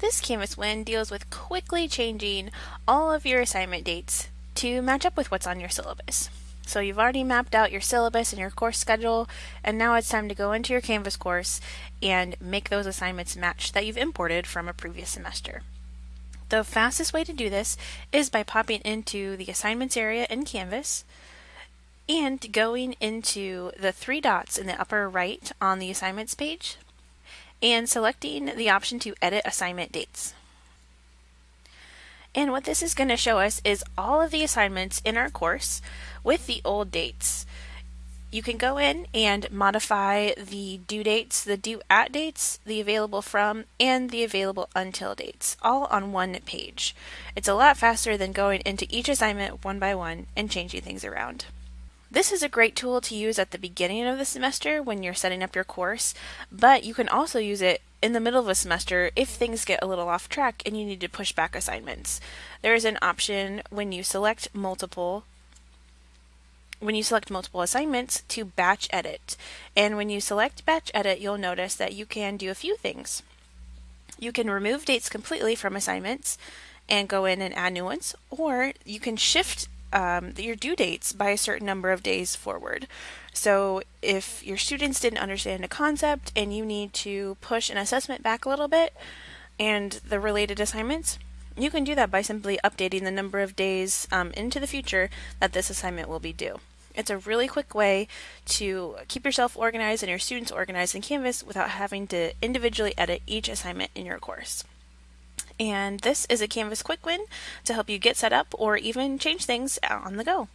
This Canvas win deals with quickly changing all of your assignment dates to match up with what's on your syllabus. So you've already mapped out your syllabus and your course schedule, and now it's time to go into your Canvas course and make those assignments match that you've imported from a previous semester. The fastest way to do this is by popping into the assignments area in Canvas and going into the three dots in the upper right on the assignments page and selecting the option to edit assignment dates. And what this is going to show us is all of the assignments in our course with the old dates. You can go in and modify the due dates, the due at dates, the available from, and the available until dates, all on one page. It's a lot faster than going into each assignment one by one and changing things around. This is a great tool to use at the beginning of the semester when you're setting up your course, but you can also use it in the middle of a semester if things get a little off track and you need to push back assignments. There is an option when you select multiple when you select multiple assignments to batch edit. And when you select batch edit, you'll notice that you can do a few things. You can remove dates completely from assignments and go in and add new ones, or you can shift um, your due dates by a certain number of days forward. So if your students didn't understand a concept and you need to push an assessment back a little bit and the related assignments, you can do that by simply updating the number of days um, into the future that this assignment will be due. It's a really quick way to keep yourself organized and your students organized in Canvas without having to individually edit each assignment in your course. And this is a Canvas quick win to help you get set up or even change things on the go.